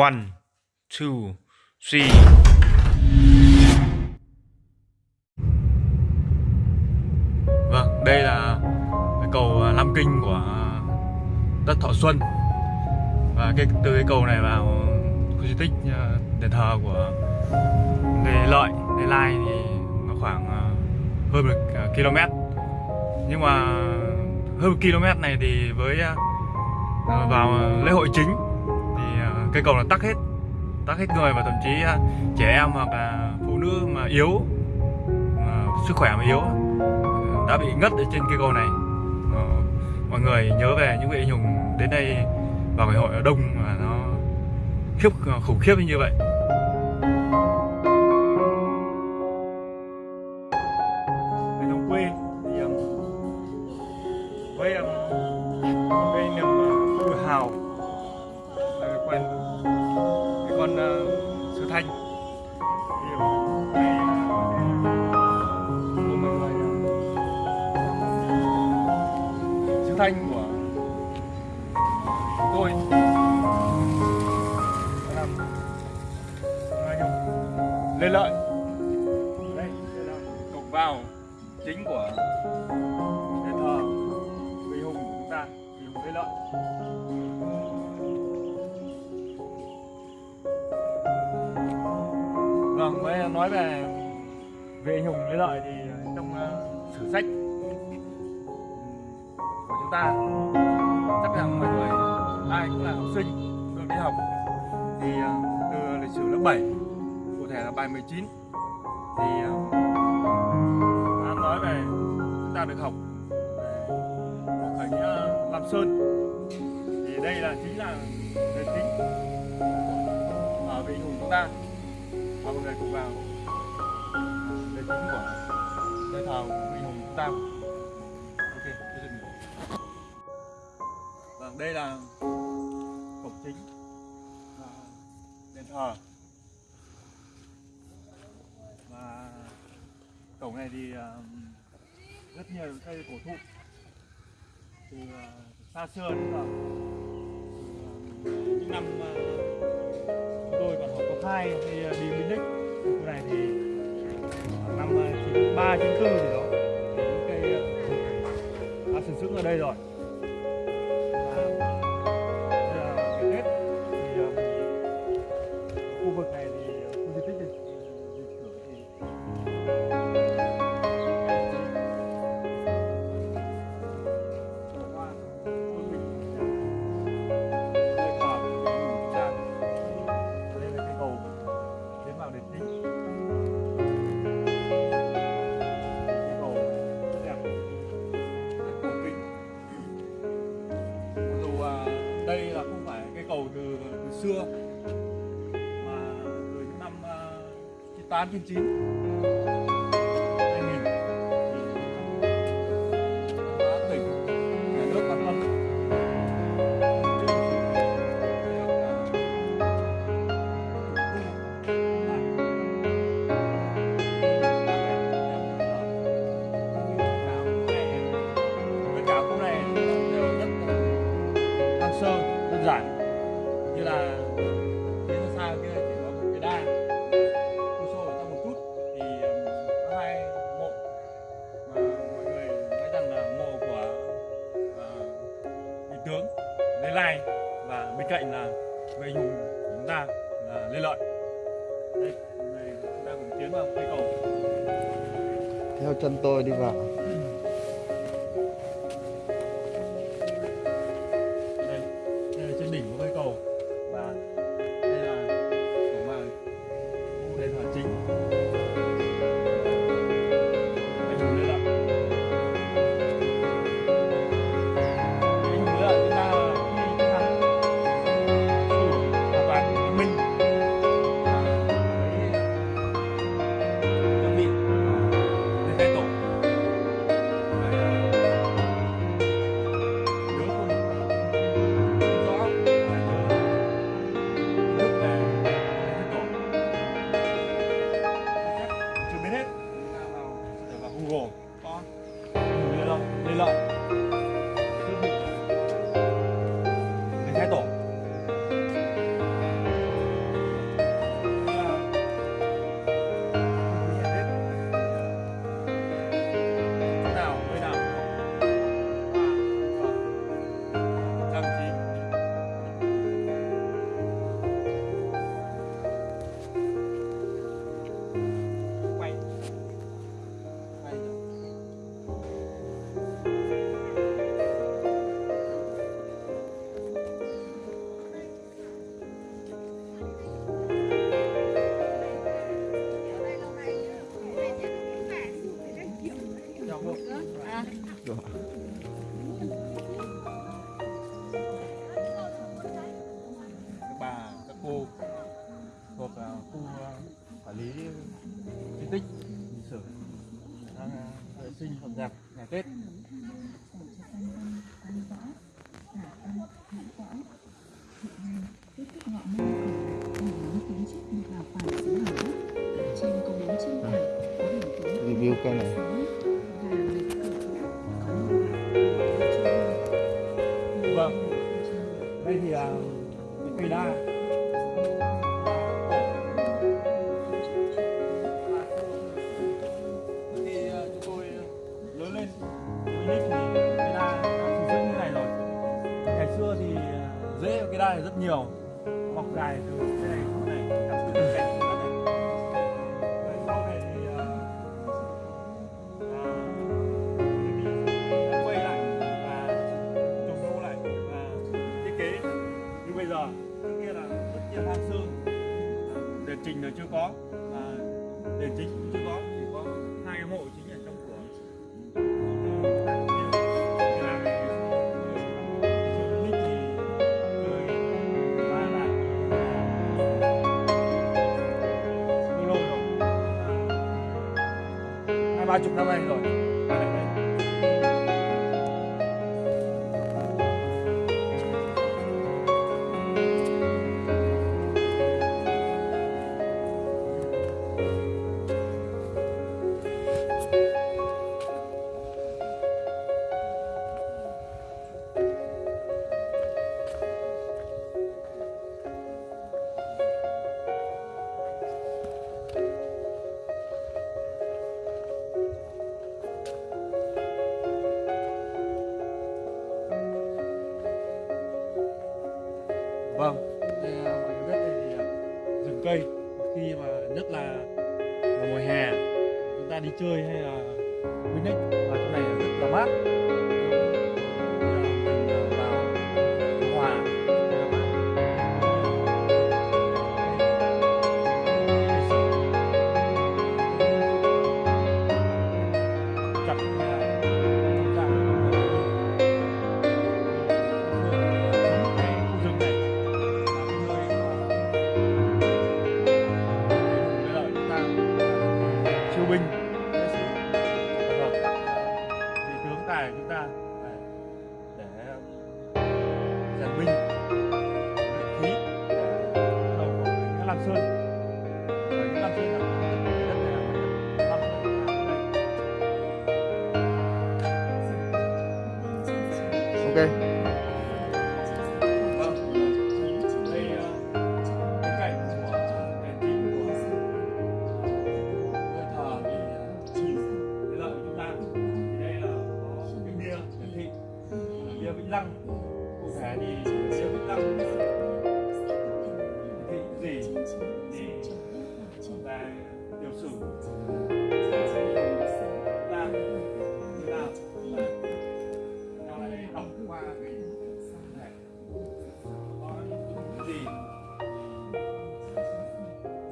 One, two, three. Vâng, đây là cái cầu à, Lam Kinh của à, đất Thọ Xuân Và cái từ cái cầu này vào khu di tích à, đền thờ của Lê Lợi, Lê Lai thì nó khoảng hơn một km Nhưng mà hơn một km này thì với vào lễ hội chính cây cầu là tắc hết tắc hết người và thậm chí à, trẻ em hoặc là phụ nữ mà yếu, mà sức khỏe mà yếu đã bị ngất ở trên cây cầu này. Ờ, mọi người nhớ về những vị anh hùng đến đây vào ngày hội ở đông mà nó khiếp, khủng khiếp như vậy. Nói về về anh hùng lê lợi thì trong uh, sử sách của chúng ta chắc rằng mọi người ai cũng là học sinh được đi học. Thì uh, từ lịch sử lớp 7 cụ thể là bài 19 thì uh, đã nói về chúng ta được học cuộc khởi nghĩa Lam Sơn. Thì đây là chính là nền chính ở vị hùng chúng ta. Và mọi người cùng vào nơi thờ hùng tam ok tôi dừng vâng đây là cổng chính. Và đền thờ. Và cổng này thì ờ, rất nhiều cây cổ thụ. Từ uh, xa xưa đến giờ. Từ, ờ, những năm uh, chúng tôi còn học cấp hai thì uh, đi Minh Đức. Khu này thì năm ờ, ba 93 94 gì đó. Những cây uh, đã sử sững ở đây rồi. Uh, khu đền cái cây hai ba chục năm nay rồi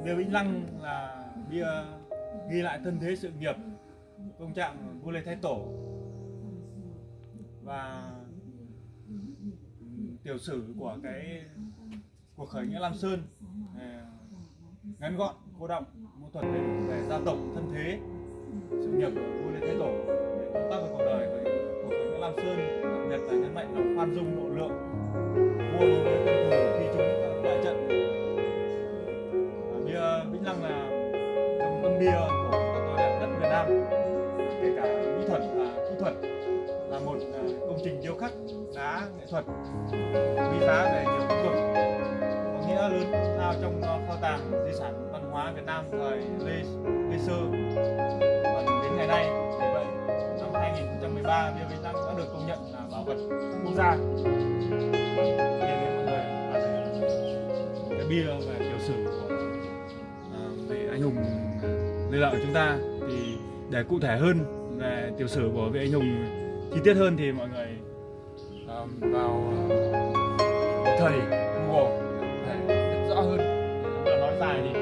bia vĩnh lăng là bia ghi lại thân thế sự nghiệp công trạng vua lê thái tổ. Và tiểu sử của cái cuộc khởi nghĩa lam sơn à, ngắn gọn, cô động mô thuật đầy đủ về gia tộc thân thế sự nghiệp của vua lê thái tổ để công tác về cuộc đời của cuộc khởi nghĩa lam sơn, đặc biệt là nhấn mạnh lòng khoan dung độ lượng vua đối với quân thù khi chúng của các tôi đẹp đất Việt Nam kể cả mỹ thuật và kỹ thuật là một à, công trình điêu khắc đá nghệ thuật quý giá về nhiều lĩnh vực. Có nghĩa lớn lao trong à, kho tàng di sản văn hóa Việt Nam thời Lê, Lê Sơ. Và đến ngày nay vì vậy năm 2013 bia Việt Nam đã được công nhận là bảo vật quốc gia. Nhìn thấy mọi người cái bia về Lê của chúng ta thì để cụ thể hơn về tiểu sử của vị anh hùng chi tiết hơn thì mọi người um, vào à, thầy Google để rõ hơn. Nói dài thì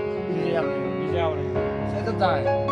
video này sẽ rất dài.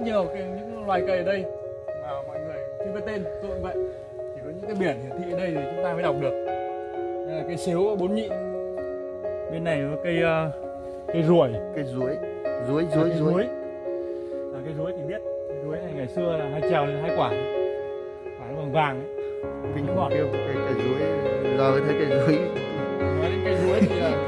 Nhiều cái, những loài cây ở đây. Mà mọi người chưa biết tên tôi cũng vậy. Chỉ có những cái biển hiển thị ở đây thì chúng ta mới đọc được. Đây là cây xếu bốn nhị. Bên này có cây uh, cây ruồi. Cây ruối Ruối, ruối, cây ruối là cây ruối thì biết. Cây ruối này ngày xưa là hai trèo lên hai quả. Quả nó bằng vàng ấy. Kinh khiếp Cây, cây ruối Giờ mới thấy cây ruối nói đến cây ruối thì là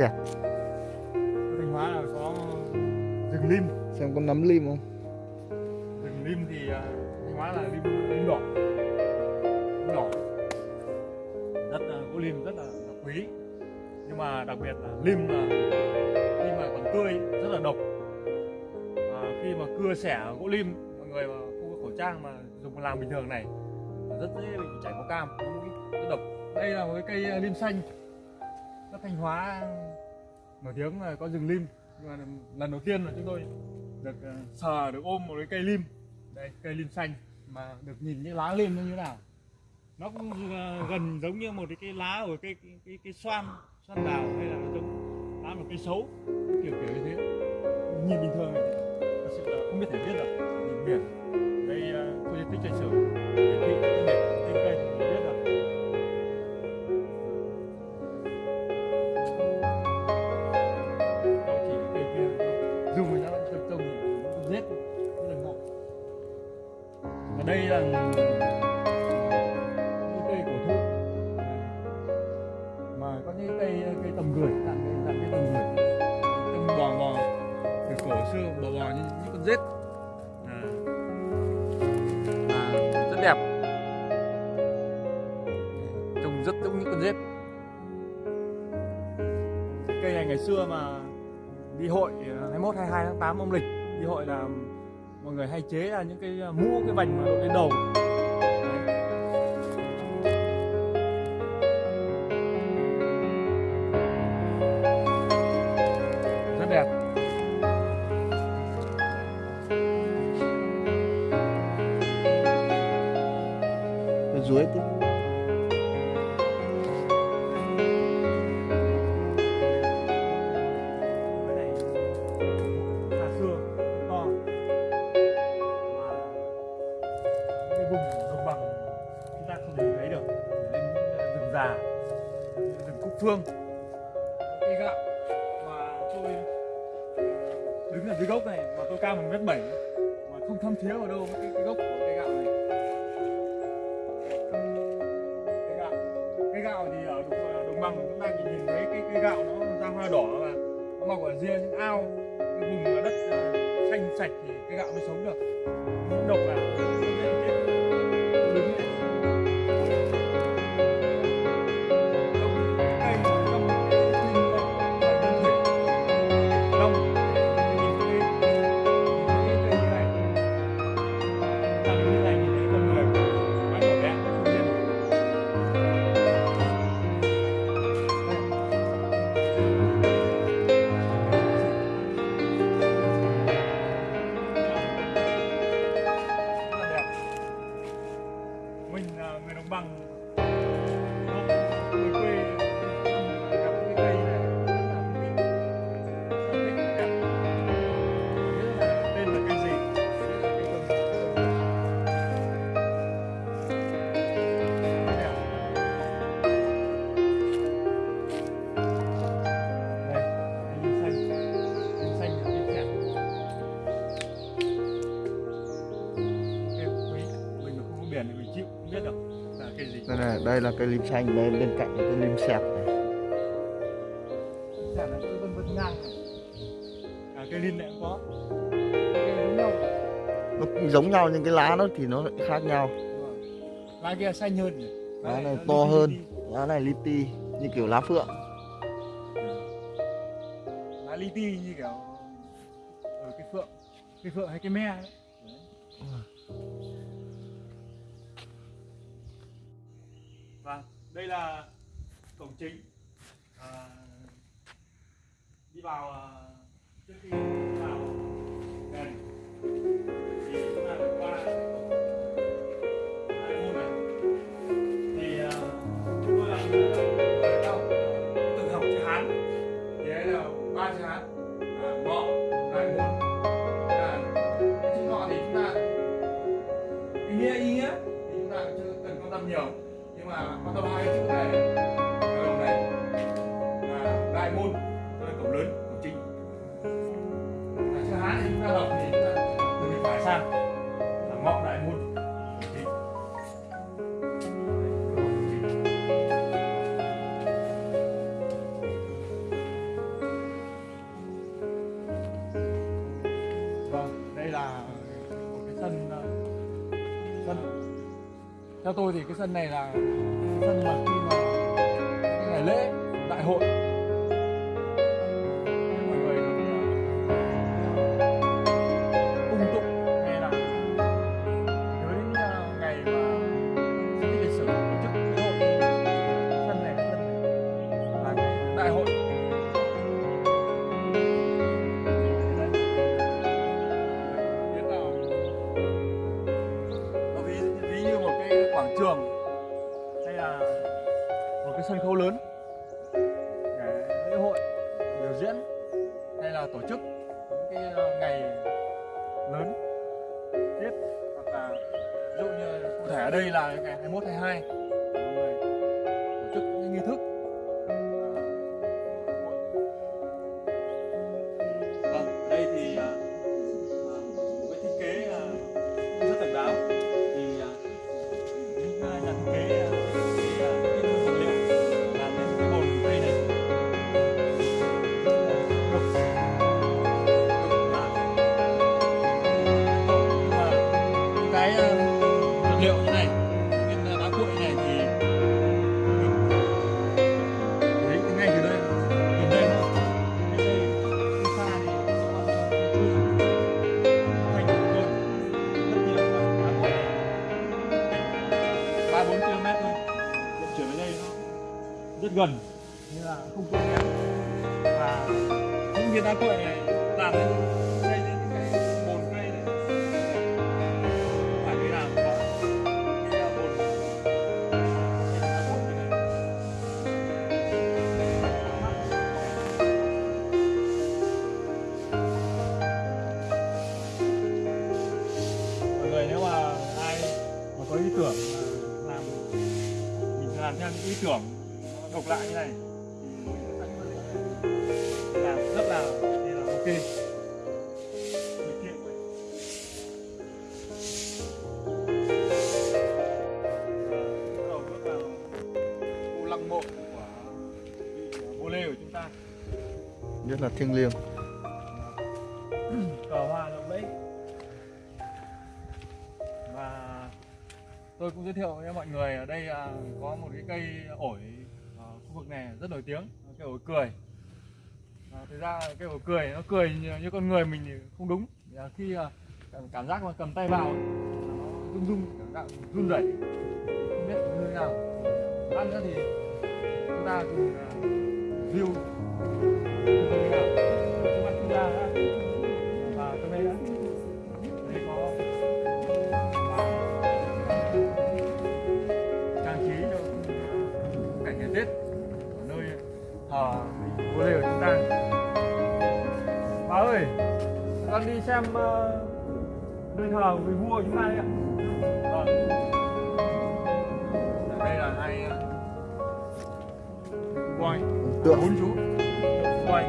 Ở Thanh Hóa là có rừng lim. Xem có nắm lim không? Rừng lim thì à, Thanh Hóa là lim lim đỏ. Lim đỏ. Rất là gỗ lim rất là, là quý. Nhưng mà đặc biệt là lim là khi mà còn tươi rất là độc. À, khi mà cưa xẻ gỗ lim mọi người mà không có khẩu trang mà dùng làm bình thường này rất dễ bị chảy máu cam rất độc. Đây là một cái cây à, lim xanh. Đất Thanh Hóa nổi tiếng là có rừng lim. Nhưng mà lần đầu tiên là chúng tôi được ờ, sờ được ôm một cái cây lim. Đây cây lim xanh mà được nhìn những lá lim nó như thế nào. Nó cũng ờ, gần giống như một cái, cái lá của cái cái, cái, cái xoan xoan đào hay là giống lá một cây xấu. Kiểu kiểu như thế. Nhìn bình thường. Này thật sự là không biết thể viết được. Nhìn biển. Đây ờ, khu di tích lịch sử hiển thị tên biển rằng đây cây cổ thụ mà có những cây cây tầm gửi tặng cây tặng cây tầm gửi. Tầm bò bò từ cổ xưa bò bò như những con rết. À. À, rất đẹp. Trông rất giống những con rết. Cây này ngày xưa mà đi hội 21 22 tháng 8 âm lịch đi hội là mọi người hay chế là những cái ờ, mũ cái vành mà đội lên đầu. Xanh sạch thì cái gạo mới sống được. Những độc là đây này là cây lim xanh đây bên cạnh là cây lim sẹp này. Chả là cứ vân vân ngang này. À, cây linh này cũng có. Cây này giống nhau. Nó cũng giống nhau nhưng cái lá nó thì nó lại khác nhau. Lá kia xanh hơn lá này to hơn. Lá này li ti như kiểu lá phượng. Lá li ti như kiểu ở cái phượng. Cái phượng hay cái me ấy. Đây là cổng chính. À, đi vào à, trước khi vào. Đèn thì chúng ta phải qua hai môn này. Thì à, chúng tôi làm người cao học chữ Hán. Thì đấy là ba chữ Hán. Theo tôi thì cái sân này là sân mà khi mà ngày lễ, đại hội. Mọi người cung ờ, tụng hay là nhớ đến ờ, ngày mà di tích lịch sử tổ chức lễ hội. Sân này là sân này. Là đại hội. 142 lăng mộ của vua lê của chúng ta. Rất là thiêng liêng. Cờ hoa lộng lẫy và tôi cũng giới thiệu với mọi người ở đây là có một cái cây ổi ở khu vực này rất nổi tiếng cây ổi cười. À, thực ra cây ổi cười nó cười như, con người mình thì không đúng. Là khi à, cảm, giác mà cầm tay vào nó rung rung cảm giác run rẩy. Không biết như thế nào. Ăn nữa thì chúng ta cùng à, view. Như chúng ta đã và trong đây đã đây có trang trí cho cảnh ngày Tết ở nơi thờ vua lê của chúng ta bà ơi con đi xem ờ, nơi thờ vị vua của chúng ta đấy ạ. tượng. Bốn chú. Quay.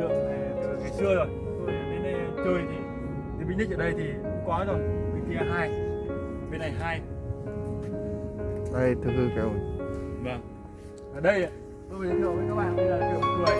Tượng này từ ngày xưa rồi. Tôi đến đây chơi thì thì bình nhất ở đây thì quá rồi. Bên kia hai. Bên này hai. Đây thực hư kéo vâng. Ở đây tôi giới thiệu với các bạn đây là kiểu cười.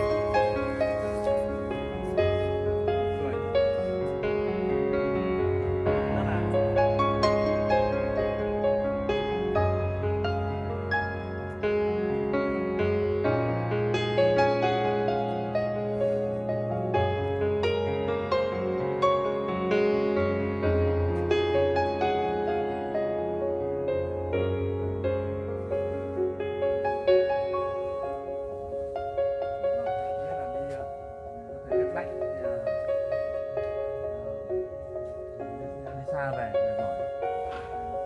xa về được rồi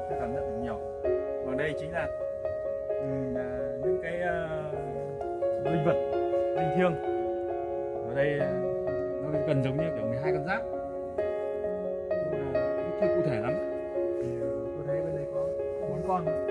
tôi cảm nhận được nhiều. Và đây chính là uh, những cái uh, linh vật linh thiêng. Ở đây ờ, nó gần giống như kiểu 12 con giáp. Nhưng mà ờ, chưa cụ thể lắm. Thì tôi thấy bên đây có bốn con.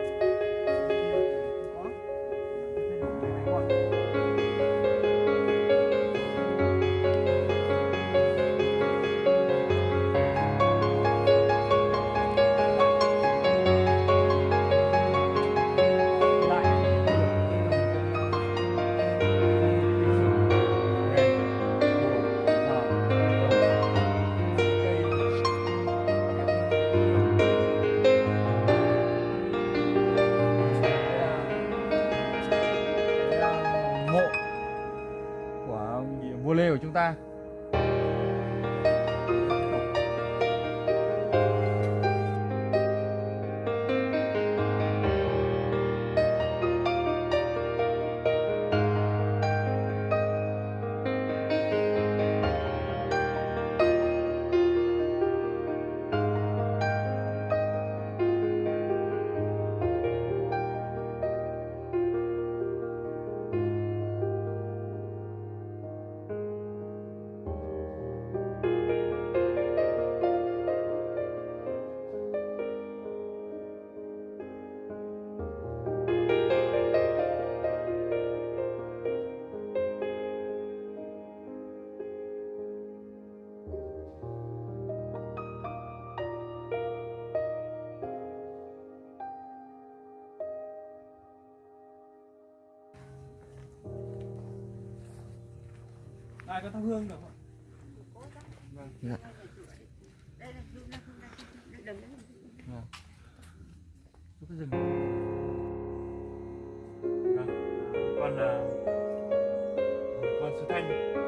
ngoài có thắp hương được không Dạ. Dạ. Cái rừng. Vâng. Con là con Sư Thanh.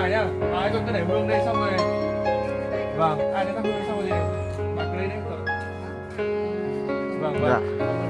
bài nhá. Đấy rồi cứ để hương đây xong rồi. Vâng ai à, để các hương xong rồi gì bạn cứ lên đấy vâng vâng. Dạ.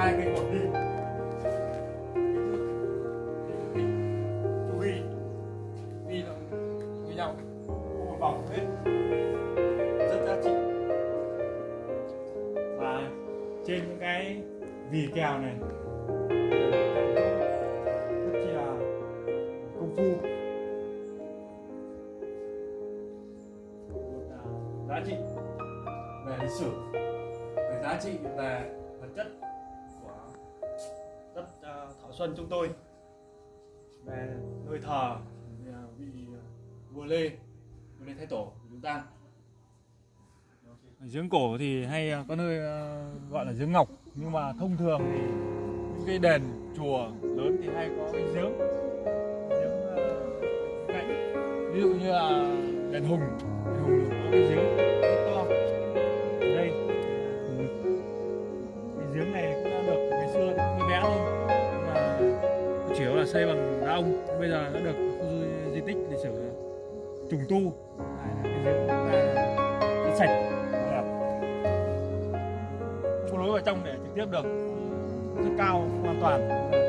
哎，给我 thì hay ờ, có nơi ờ, gọi là giếng ngọc. Nhưng mà thông thường thì những cái đền chùa lớn thì hay có cái giếng giếng ờ, cạnh. Ví dụ như là đền hùng đền hùng có cái giếng rất to. Đây cái giếng này cũng đã được ngày xưa nó bé thôi. Nhưng mà chủ yếu là xây bằng đá ông. Bây giờ đã được khu di tích lịch sử trùng tu. tiếp được. Rất cao hoàn toàn.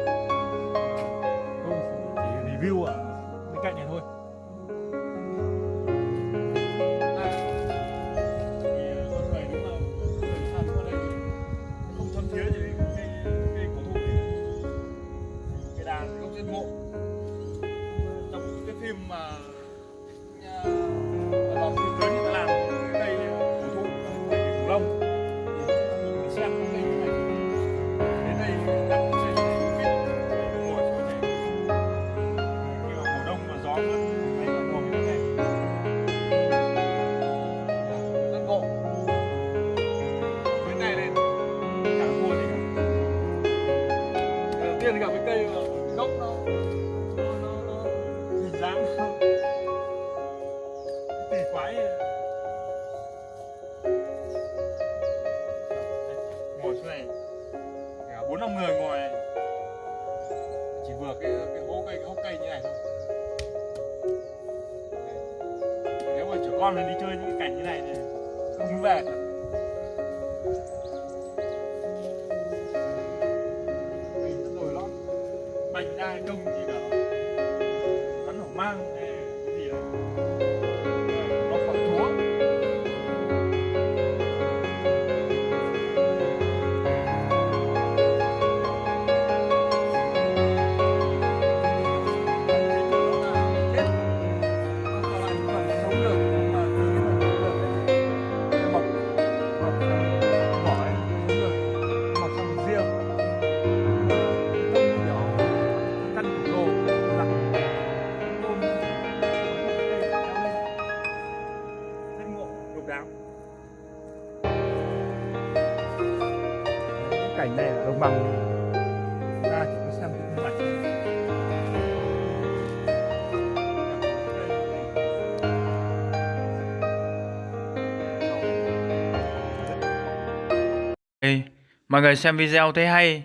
Mọi người xem video thấy hay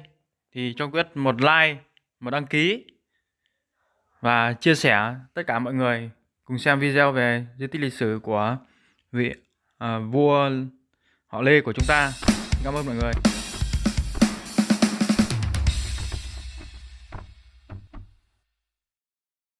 thì cho Quyết một like, một đăng ký và chia sẻ tất cả mọi người cùng xem video về di tích lịch sử của vị à, vua họ Lê của chúng ta. Cảm ơn mọi người.